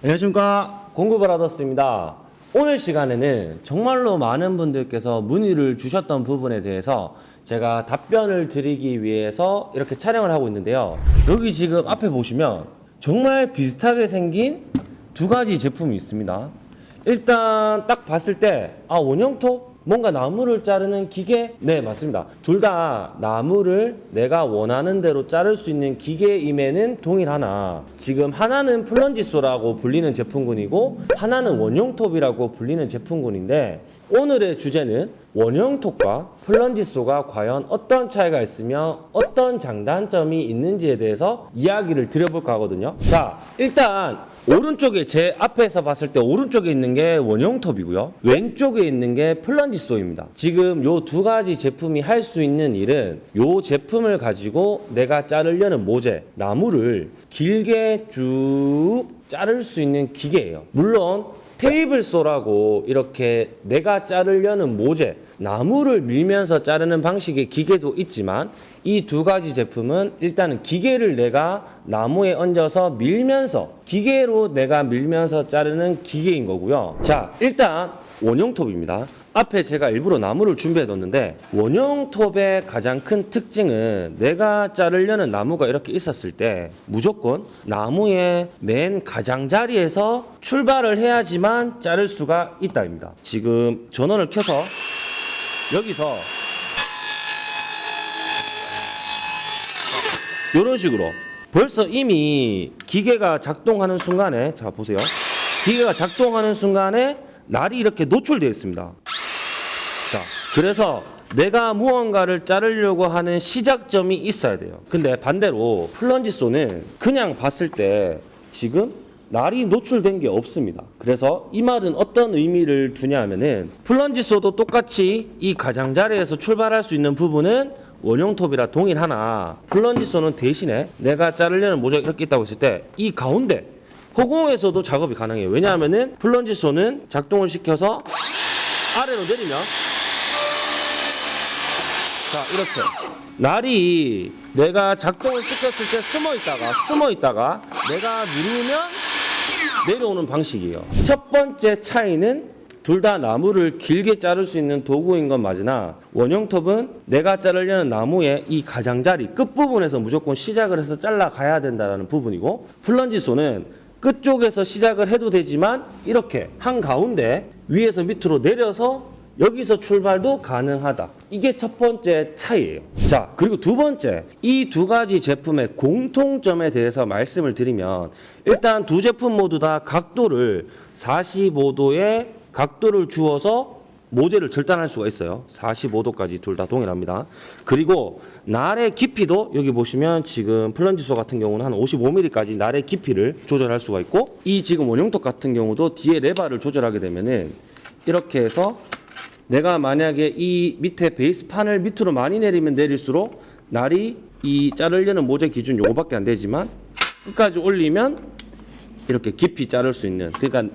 안녕하십니까. 공구브라더스입니다. 오늘 시간에는 정말로 많은 분들께서 문의를 주셨던 부분에 대해서 제가 답변을 드리기 위해서 이렇게 촬영을 하고 있는데요. 여기 지금 앞에 보시면 정말 비슷하게 생긴 두 가지 제품이 있습니다. 일단 딱 봤을 때 아 원형톱 뭔가 나무를 자르는 기계? 네, 맞습니다. 둘 다 나무를 내가 원하는 대로 자를 수 있는 기계임에는 동일하나 지금 하나는 플런지소라고 불리는 제품군이고 하나는 원용톱이라고 불리는 제품군인데 오늘의 주제는 원형톱과 플런지소가 과연 어떤 차이가 있으며 어떤 장단점이 있는지에 대해서 이야기를 드려볼까 하거든요. 자, 일단 오른쪽에 제 앞에서 봤을 때 오른쪽에 있는 게 원형톱이고요. 왼쪽에 있는 게 플런지소입니다. 지금 요 두 가지 제품이 할 수 있는 일은 요 제품을 가지고 내가 자르려는 모재, 나무를 길게 쭉 자를 수 있는 기계예요. 물론 테이블 소라고 이렇게 내가 자르려는 모재, 나무를 밀면서 자르는 방식의 기계도 있지만 이 두 가지 제품은 일단은 기계를 내가 나무에 얹어서 밀면서 기계로 내가 밀면서 자르는 기계인 거고요. 자, 일단 원형톱입니다. 앞에 제가 일부러 나무를 준비해 뒀는데 원형 톱의 가장 큰 특징은 내가 자르려는 나무가 이렇게 있었을 때 무조건 나무의 맨 가장자리에서 출발을 해야지만 자를 수가 있다입니다. 지금 전원을 켜서 여기서 이런 식으로 벌써 이미 기계가 작동하는 순간에 자 보세요. 기계가 작동하는 순간에 날이 이렇게 노출되어 있습니다. 자, 그래서 내가 무언가를 자르려고 하는 시작점이 있어야 돼요. 근데 반대로 플런지소는 그냥 봤을 때 지금 날이 노출된 게 없습니다. 그래서 이 말은 어떤 의미를 두냐 하면은 플런지소도 똑같이 이 가장자리에서 출발할 수 있는 부분은 원형톱이라 동일하나 플런지소는 대신에 내가 자르려는 모자가 이렇게 있다고 했을 때 이 가운데 허공에서도 작업이 가능해요. 왜냐하면은 플런지소는 작동을 시켜서 아래로 내리면 자 이렇게 날이 내가 작동을 시켰을 때 숨어 있다가 숨어 있다가 내가 누르면 내려오는 방식이에요. 첫 번째 차이는 둘 다 나무를 길게 자를 수 있는 도구인 건 맞으나 원형톱은 내가 자르려는 나무의 이 가장자리 끝부분에서 무조건 시작을 해서 잘라 가야 된다는 부분이고 플런지소는 끝쪽에서 시작을 해도 되지만 이렇게 한가운데 위에서 밑으로 내려서 여기서 출발도 가능하다. 이게 첫 번째 차이예요. 자, 그리고 두 번째. 이 두 가지 제품의 공통점에 대해서 말씀을 드리면 일단 두 제품 모두 다 각도를 45도의 각도를 주어서 모재를 절단할 수가 있어요. 45도까지 둘 다 동일합니다. 그리고 날의 깊이도 여기 보시면 지금 플런지소 같은 경우는 한 55mm까지 날의 깊이를 조절할 수가 있고 이 지금 원형톱 같은 경우도 뒤에 레바를 조절하게 되면은 이렇게 해서 내가 만약에 이 밑에 베이스판을 밑으로 많이 내리면 내릴수록 날이 이 자르려는 모재 기준 요거밖에 안 되지만 끝까지 올리면 이렇게 깊이 자를 수 있는 그러니까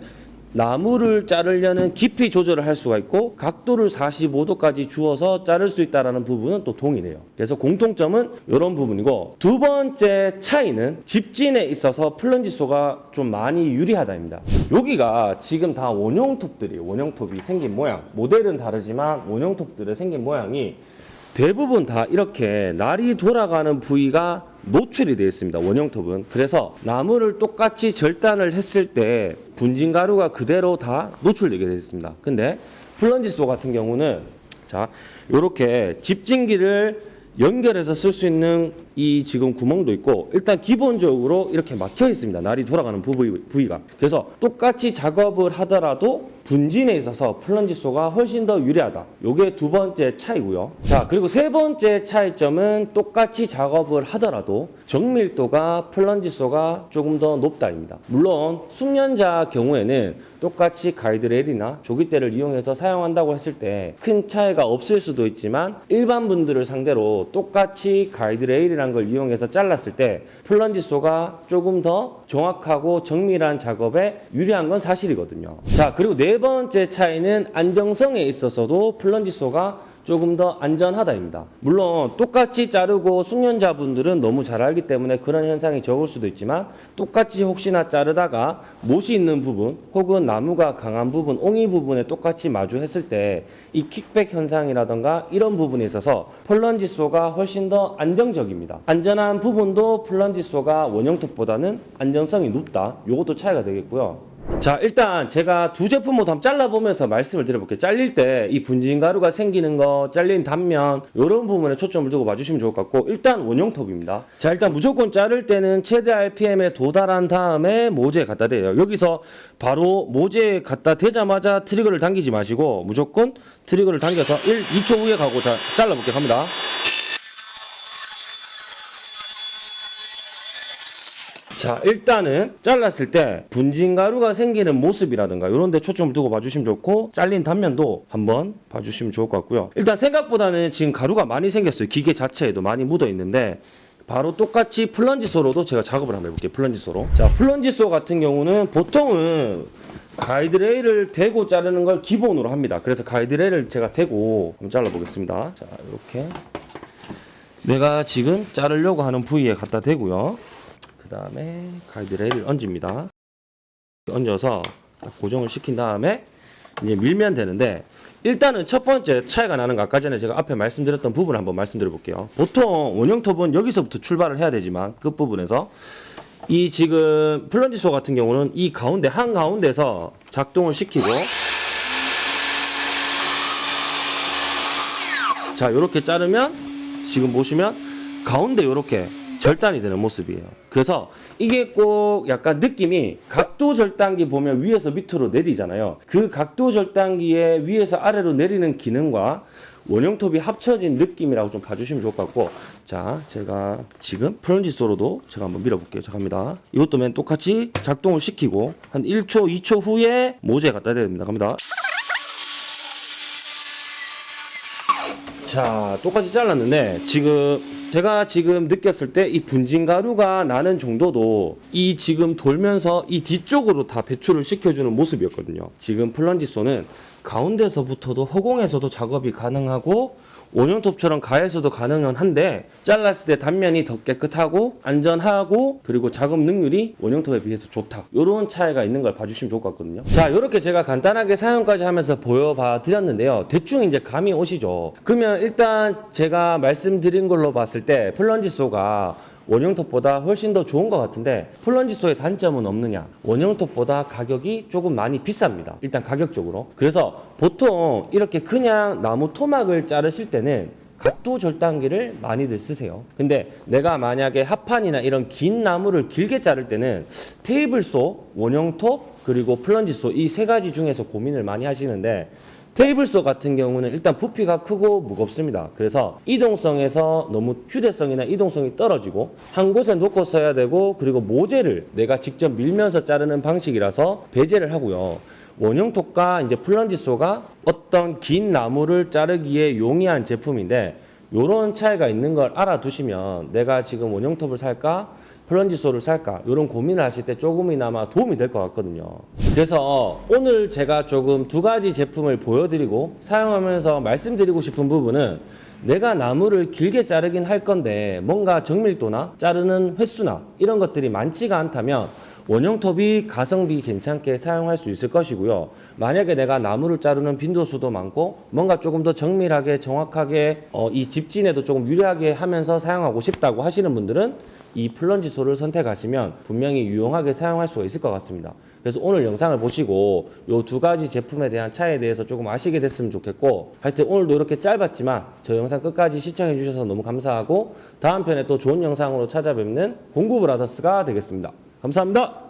나무를 자르려는 깊이 조절을 할 수가 있고 각도를 45도까지 주어서 자를 수 있다는 부분은 또 동일해요. 그래서 공통점은 이런 부분이고 두 번째 차이는 집진에 있어서 플런지소가 좀 많이 유리하다입니다. 여기가 지금 다 원형톱들이에요. 원형톱이 생긴 모양. 모델은 다르지만 원형톱들의 생긴 모양이 대부분 다 이렇게 날이 돌아가는 부위가 노출이 되어 있습니다. 원형톱은. 그래서 나무를 똑같이 절단을 했을 때 분진 가루가 그대로 다 노출되게 되어 있습니다. 근데 플런지소 같은 경우는 자, 요렇게 집진기를 연결해서 쓸 수 있는 이 지금 구멍도 있고 일단 기본적으로 이렇게 막혀 있습니다. 날이 돌아가는 부위, 부위가. 그래서 똑같이 작업을 하더라도 분진에 있어서 플런지소가 훨씬 더 유리하다. 요게 두 번째 차이고요. 자, 그리고 세 번째 차이점은 똑같이 작업을 하더라도 정밀도가 플런지소가 조금 더 높다입니다. 물론 숙련자 경우에는 똑같이 가이드레일이나 조깃대를 이용해서 사용한다고 했을 때 큰 차이가 없을 수도 있지만 일반 분들을 상대로 똑같이 가이드레일이라는 걸 이용해서 잘랐을 때 플런지소가 조금 더 정확하고 정밀한 작업에 유리한 건 사실이거든요. 자, 그리고 네 번째 차이는 안정성에 있어서도 플런지소가 조금 더 안전하다입니다. 물론 똑같이 자르고 숙련자분들은 너무 잘 알기 때문에 그런 현상이 적을 수도 있지만 똑같이 혹시나 자르다가 못이 있는 부분 혹은 나무가 강한 부분, 옹이 부분에 똑같이 마주했을 때 이 킥백 현상이라던가 이런 부분에 있어서 플런지 쏘가 훨씬 더 안정적입니다. 안전한 부분도 플런지 쏘가 원형톱보다는 안정성이 높다. 요것도 차이가 되겠고요. 자 일단 제가 두 제품 모두 한번 잘라보면서 말씀을 드려볼게요. 잘릴 때 이 분진 가루가 생기는 거 잘린 단면 이런 부분에 초점을 두고 봐주시면 좋을 것 같고 일단 원형 톱입니다. 자 일단 무조건 자를 때는 최대 RPM에 도달한 다음에 모재에 갖다 대요. 여기서 바로 모재에 갖다 대자마자 trigger를 당기지 마시고 무조건 trigger를 당겨서 1, 2초 후에 가고 자, 잘라볼게요. 갑니다 자 일단은 잘랐을 때 분진 가루가 생기는 모습이라든가 이런 데 초점을 두고 봐주시면 좋고 잘린 단면도 한번 봐주시면 좋을 것 같고요. 일단 생각보다는 지금 가루가 많이 생겼어요. 기계 자체에도 많이 묻어 있는데 바로 똑같이 plunge saw로도 제가 작업을 한번 해볼게요. plunge saw로. 자 plunge saw 같은 경우는 보통은 가이드레일을 대고 자르는 걸 기본으로 합니다. 그래서 가이드레일을 제가 대고 한번 잘라보겠습니다. 자 이렇게. 내가 지금 자르려고 하는 부위에 갖다 대고요 그 다음에 가이드레일을 얹습니다. 얹어서 딱 고정을 시킨 다음에 이제 밀면 되는데 일단은 첫 번째 차이가 나는 거 아까 전에 제가 앞에 말씀드렸던 부분 한번 말씀드려 볼게요. 보통 원형 톱은 여기서부터 출발을 해야 되지만 끝부분에서 이 지금 플런지소 같은 경우는 이 가운데 한 가운데서 작동을 시키고 자 이렇게 자르면 지금 보시면 가운데 이렇게 절단이 되는 모습이에요. 그래서 이게 꼭 약간 느낌이 각도 절단기 보면 위에서 밑으로 내리잖아요. 그 각도 절단기에 위에서 아래로 내리는 기능과 원형톱이 합쳐진 느낌이라고 좀 봐주시면 좋을 것 같고 자 제가 지금 플런지 소로도 제가 한번 밀어볼게요 자 갑니다 이것도 맨 똑같이 작동을 시키고 한 1초 2초 후에 모재에 갖다 대야 됩니다 갑니다 자 똑같이 잘랐는데 지금 제가 지금 느꼈을 때 이 분진 가루가 나는 정도도 이 지금 돌면서 이 뒤쪽으로 다 배출을 시켜주는 모습이었거든요. 지금 플런지소는 가운데서부터도 허공에서도 작업이 가능하고 원형톱처럼 가에서도 가능은 한데 잘랐을 때 단면이 더 깨끗하고 안전하고 그리고 작업 능률이 원형톱에 비해서 좋다. 이런 차이가 있는 걸 봐주시면 좋을 것 같거든요. 자 이렇게 제가 간단하게 사용까지 하면서 보여봐 드렸는데요. 대충 이제 감이 오시죠. 그러면 일단 제가 말씀드린 걸로 봤을 때 플런지소가 원형톱보다 훨씬 더 좋은 것 같은데 플런지소의 단점은 없느냐? 원형톱보다 가격이 조금 많이 비쌉니다. 일단 가격적으로. 그래서 보통 이렇게 그냥 나무 토막을 자르실 때는 각도 절단기를 많이들 쓰세요. 근데 내가 만약에 합판이나 이런 긴 나무를 길게 자를 때는 테이블소, 원형톱 그리고 플런지소 이 세 가지 중에서 고민을 많이 하시는데 테이블소 같은 경우는 일단 부피가 크고 무겁습니다. 그래서 이동성에서 너무 휴대성이나 이동성이 떨어지고 한 곳에 놓고 써야 되고 그리고 모재를 내가 직접 밀면서 자르는 방식이라서 배제를 하고요. 원형톱과 이제 플런지소가 어떤 긴 나무를 자르기에 용이한 제품인데 이런 차이가 있는 걸 알아두시면 내가 지금 원형톱을 살까 플런지소를 살까? 이런 고민을 하실 때 조금이나마 도움이 될 것 같거든요. 그래서 오늘 제가 조금 두 가지 제품을 보여드리고 사용하면서 말씀드리고 싶은 부분은 내가 나무를 길게 자르긴 할 건데 뭔가 정밀도나 자르는 횟수나 이런 것들이 많지가 않다면 원형톱이 가성비 괜찮게 사용할 수 있을 것이고요. 만약에 내가 나무를 자르는 빈도수도 많고 뭔가 조금 더 정밀하게 정확하게 어, 이 집진에도 조금 유리하게 하면서 사용하고 싶다고 하시는 분들은 이 플런지소를 선택하시면 분명히 유용하게 사용할 수가 있을 것 같습니다. 그래서 오늘 영상을 보시고 이 두 가지 제품에 대한 차이에 대해서 조금 아시게 됐으면 좋겠고 하여튼 오늘도 이렇게 짧았지만 저 영상 끝까지 시청해 주셔서 너무 감사하고 다음 편에 또 좋은 영상으로 찾아뵙는 공구 브라더스가 되겠습니다. 감사합니다.